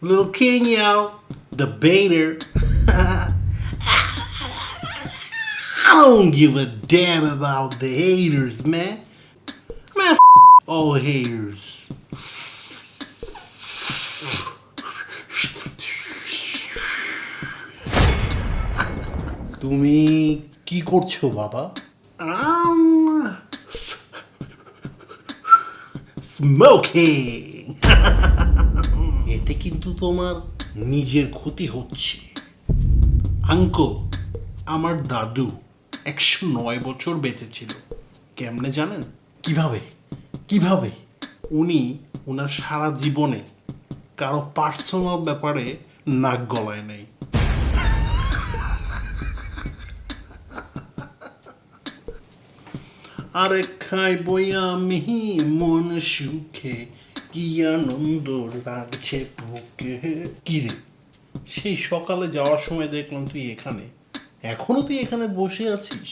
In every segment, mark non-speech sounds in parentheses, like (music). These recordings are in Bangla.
Little King, yo, the baiter. (laughs) I don't give a damn about the haters, man. Man, f- all haters. তুমি কি করছো বাবা স্মোকিং এতে কিন্তু তোমার নিজের ক্ষতি হচ্ছে। আঙ্কল আমার দাদু একশো নয় বছর বেঁচে ছিল কেমনে জানেন? কীভাবে? কীভাবে? উনি ওনার সারা জীবনে কারও পার্সোনাল ব্যাপারে নাক গলায় নেই। আরে খাইবই আমি মন সুখে কি আনন্দ লাগছে বুকে কি রে সেই সকালে যাওয়ার সময় দেখলাম তুই এখানে। এখনও তুই এখানে বসে আছিস?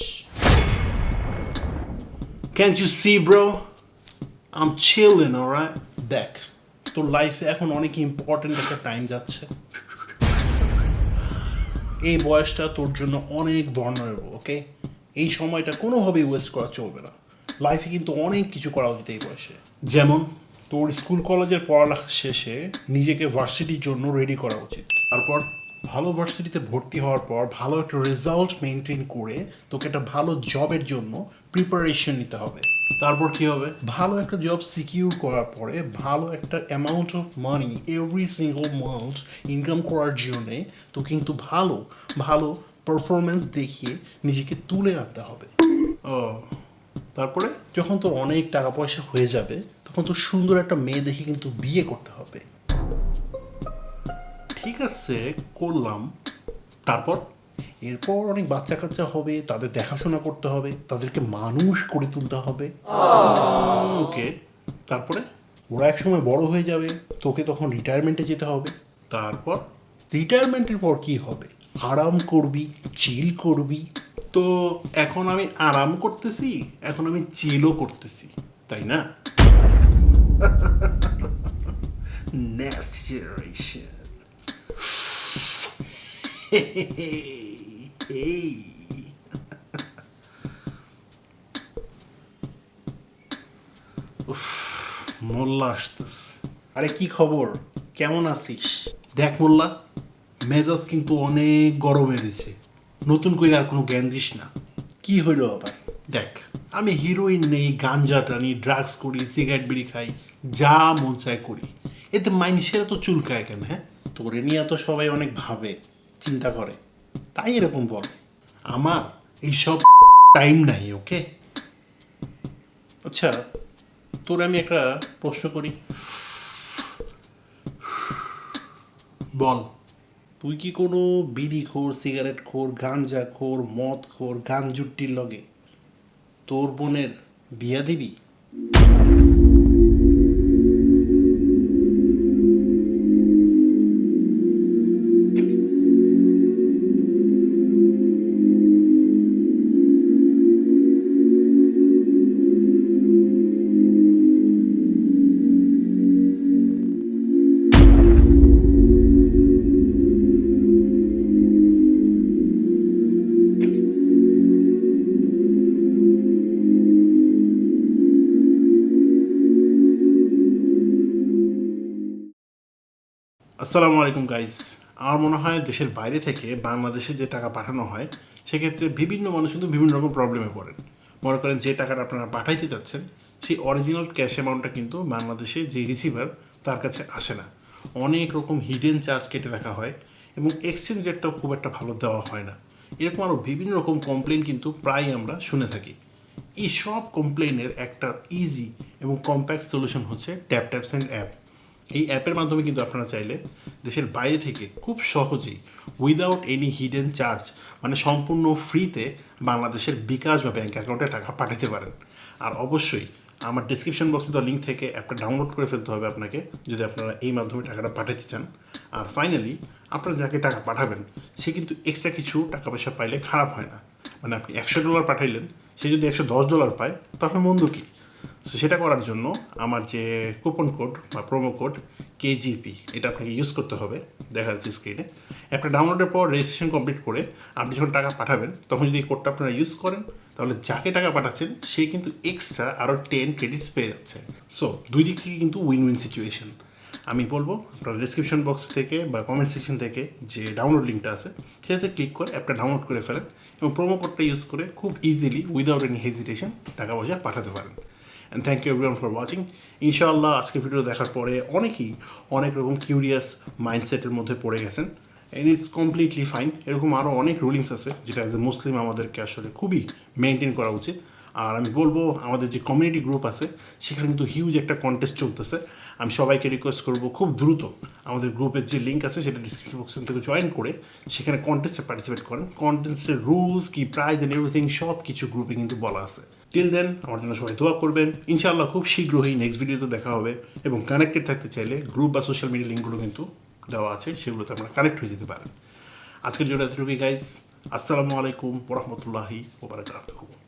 Can you see bro um chilling alright দেখ, তোর লাইফে এখন অনেক ইম্পর্টেন্ট একটা টাইম যাচ্ছে। এই বয়সটা তোর জন্য অনেক ভর্নারেবল ওকে এই সময়টা কোনোভাবেই ওয়েস্ট করা চলবে না। লাইফে কিন্তু অনেক কিছু করা উচিত এই বয়সে। যেমন? তোর স্কুল কলেজের পড়ালেখা শেষে নিজেকে ভার্সিটির জন্য রেডি করা উচিত। তারপর ভালো ভার্সিটিতে ভর্তি হওয়ার পর ভালো একটা রেজাল্ট মেনটেন করে তোকে একটা ভালো জবের জন্য প্রিপারেশন নিতে হবে। তারপর কি হবে? ভালো একটা জব সিকিউর করার পরে ভালো একটা amount of money every single month income করার জন্যে তো কিন্তু ভালো ভালো পারফরমেন্স দেখিয়ে নিজেকে তুলে আনতে হবে। ও, তারপরে যখন তোর অনেক টাকা পয়সা হয়ে যাবে তখন তোর সুন্দর একটা মেয়ে দেখে কিন্তু বিয়ে করতে হবে। ঠিক আছে করলাম। তারপর? এরপর অনেক বাচ্চা কাচ্চা হবে তাদের দেখাশোনা করতে হবে তাদেরকে মানুষ করে তুলতে হবে। ওকে তারপরে? ওরা একসময় বড় হয়ে যাবে তোকে তখন রিটায়ারমেন্টে যেতে হবে। তারপর? রিটায়ারমেন্টের পর কি হবে? আরাম করবি চিল করবি। তো এখন আমি আরাম করতেছি এখন আমি চিলও করতেছি তাই না? (laughs) Next generation (laughs) hey. উফ, মোল্লা আসতেছে। আরে কি খবর? কেমন আছিস? দেখ মোল্লা মেজাজ কিন্তু অনেক গরমে দিছে নতুন করে আর কোনো জ্ঞান দিস না। কি হইল আবার? দেখ আমি হিরোইন নেই গাঞ্জা টানি ড্রাগস করি সিগারেট বিড়ি খাই, যা মন চায় করি। এতে মানুষেরা তো চুলকায় কেন হ্যাঁ? তোরে নিয়ে তো সবাই অনেক ভাবে, চিন্তা করে। তাই এরকম বলে। আমার এইসব টাইম নাই, ওকে? আচ্ছা তোর আমি একটা প্রশ্ন করি। বল, তুই কি কোনো বিড়ি খোর সিগারেট খোর গাঞ্জা খোর মদ খোর গান জুট্টির লগে তোর বোনের বিয়া দিবি? আসসালামু আলাইকুম গাইজ আমার মনে হয় দেশের বাইরে থেকে বাংলাদেশে যে টাকা পাঠানো হয়, সেক্ষেত্রে বিভিন্ন মানুষ কিন্তু বিভিন্ন রকম প্রবলেমে পড়েন। মনে করেন যে টাকাটা আপনারা পাঠাইতে চাচ্ছেন, সেই অরিজিনাল ক্যাশ অ্যামাউন্টটা কিন্তু বাংলাদেশে যে রিসিভার তার কাছে আসে না। অনেক রকম হিডেন চার্জ কেটে রাখা হয় এবং এক্সচেঞ্জ রেটটাও খুব একটা ভালো দেওয়া হয় না। এরকম আরও বিভিন্ন রকম কমপ্লেন কিন্তু প্রায় আমরা শুনে থাকি। এই সব কমপ্লেনের একটা ইজি এবং কম্প্যাক্ট সলিউশন হচ্ছে ট্যাপ ট্যাপস অ্যান্ড অ্যাপ এই অ্যাপের মাধ্যমে কিন্তু আপনারা চাইলে দেশের বাইরে থেকে খুব সহজেই উইদাউট এনি হিডেন চার্জ মানে সম্পূর্ণ ফ্রিতে বাংলাদেশের বিকাশ বা ব্যাঙ্ক অ্যাকাউন্টে টাকা পাঠাতে পারেন। আর অবশ্যই আমার ডিসক্রিপশন বক্সে দেওয়া লিঙ্ক থেকে অ্যাপটা ডাউনলোড করে ফেলতে হবে আপনাকে, যদি আপনারা এই মাধ্যমে টাকাটা পাঠাতে চান। আর ফাইনালি আপনারা যাকে টাকা পাঠাবেন, সে কিন্তু এক্সট্রা কিছু টাকা পয়সা পাইলে খারাপ হয় না। মানে আপনি একশো ডলার পাঠাইলেন, সে যদি একশো দশ ডলার পায় তাহলে মন্দ কী? সো সেটা করার জন্য আমার যে কুপন কোড বা প্রোমো কোড কেজিপি এটা আপনাকে ইউজ করতে হবে, দেখা যাচ্ছে স্ক্রিনে অ্যাপটা ডাউনলোডের পর রেজিস্ট্রেশন কমপ্লিট করে আপনি যখন টাকা পাঠাবেন, তখন যদি কোডটা আপনারা ইউজ করেন, তাহলে যাকে টাকা পাঠাচ্ছেন, সে কিন্তু এক্সট্রা আরও টেন ক্রেডিটস পেয়ে যাচ্ছে। সো দুই দিক থেকে কিন্তু উইন উইন সিচুয়েশন আমি বলব, আপনার ডিসক্রিপশন বক্স থেকে বা কমেন্ট সেকশন থেকে যে ডাউনলোড লিঙ্কটা আছে, সেটাতে ক্লিক করে অ্যাপটা ডাউনলোড করে ফেলেন এবং প্রোমো কোডটা ইউজ করে খুব ইজিলি উইদাউট এনি হেজিটেশন টাকা পয়সা পাঠাতে পারেন। And thank you everyone for watching ইনশাআল্লাহ আজকে ভিডিও দেখার পরে অনেকেই অনেক রকম কিউরিয়াস মাইন্ডসেটের মধ্যে পড়ে গেছেন এন্ড ইটস কমপ্লিটলি ফাইন এরকম আরও অনেক রুলিংস আছে, যেটা অ্যাজ এ মুসলিম আমাদেরকে আসলে খুবই মেনটেন করা উচিত। আর আমি বলব, আমাদের যে কমিউনিটি গ্রুপ আছে, সেখানে কিন্তু হিউজ একটা কন্টেস্ট চলতেছে। আমি সবাইকে রিকোয়েস্ট করব খুব দ্রুত আমাদের গ্রুপের যে লিঙ্ক আছে, সেটা ডিসক্রিপশন বক্সের থেকে জয়েন করে সেখানে কন্টেস্টে পার্টিসিপেট করেন। কন্টেস্টের রুলস কি প্রাইজ অ্যান্ড এভরিথিং সব কিছু গ্রুপে কিন্তু বলা আছে। টিল দেন আমার জন্য সবাই দোয়া করবেন। ইনশাআল্লাহ খুব শীঘ্রই নেক্সট ভিডিওতে দেখা হবে এবং কানেক্টেড থাকতে চাইলে গ্রুপ বা সোশ্যাল মিডিয়া লিঙ্কগুলো কিন্তু দেওয়া আছে, সেগুলোতে আমরা কানেক্ট হয়ে যেতে পারেন। আজকের জন্য এতটুকুই গাইজ আসসালামু আলাইকুম ওরহমতুল্লাহি ওবরাকাতুহু